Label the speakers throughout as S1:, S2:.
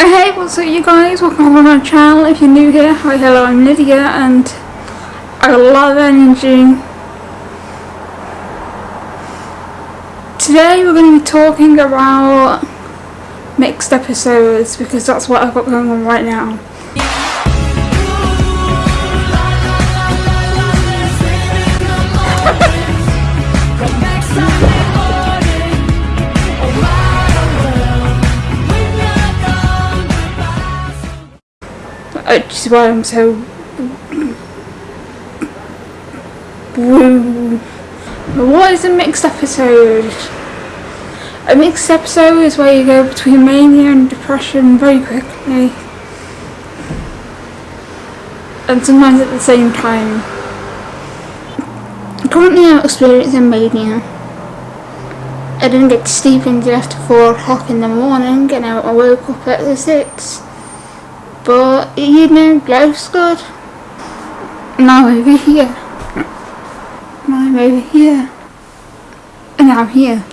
S1: Hey, what's up you guys? Welcome to my channel. If you're new here, hi, hello, I'm Lydia and I of energy. Today we're going to be talking about mixed episodes because that's what I've got going on right now. Which is why I'm so. What is a mixed episode? A mixed episode is where you go between mania and depression very quickly. And sometimes at the same time. Currently I'm experiencing mania. I didn't get to sleep until after 4 o'clock in the morning and I woke up at 6. But you know, life's good. Now over here. Now I'm over here. And I'm here.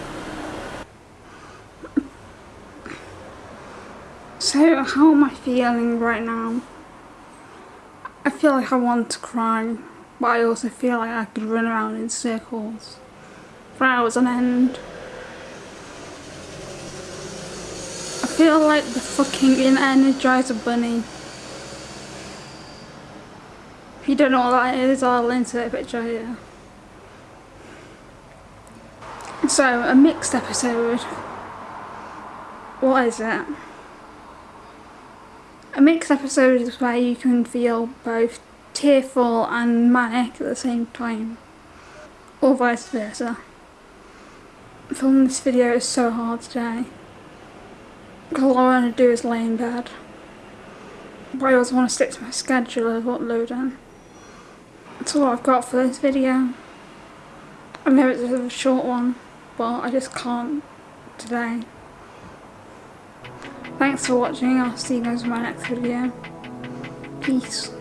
S1: So how am I feeling right now? I feel like I want to cry, but I also feel like I could run around in circles for hours on end. Feel like the fucking Energizer Bunny. If you don't know what that is, I'll insert a picture here. So, a mixed episode. What is it? A mixed episode is where you can feel both tearful and manic at the same time. Or vice versa. Filming this video is so hard today. Because all I want to do is lay in bed. But I also want to stick to my schedule of uploading. That's all I've got for this video. I know it's a short one, but I just can't today. Thanks for watching, I'll see you guys in my next video. Peace.